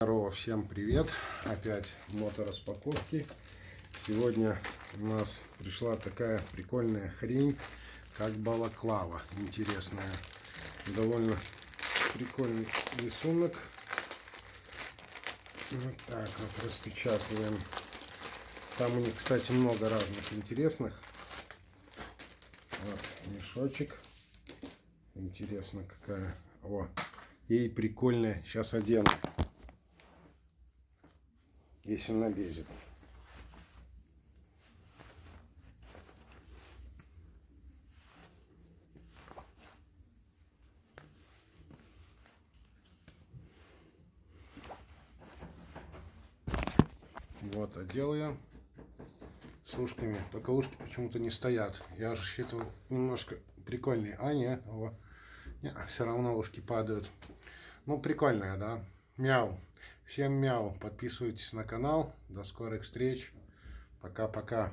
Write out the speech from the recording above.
Здорово, всем привет! Опять мотораспаковки. Сегодня у нас пришла такая прикольная хрень, как балаклава. Интересная. Довольно прикольный рисунок. Вот так вот распечатываем. Там у них, кстати, много разных интересных. Вот мешочек. Интересно какая. О, ей прикольная. Сейчас одену если налезет. Вот, одел я с ушками. Только ушки почему-то не стоят. Я рассчитывал немножко прикольнее. А, не, о, не, все равно ушки падают. Ну, прикольная, да? Мяу. Всем мяу. Подписывайтесь на канал. До скорых встреч. Пока-пока.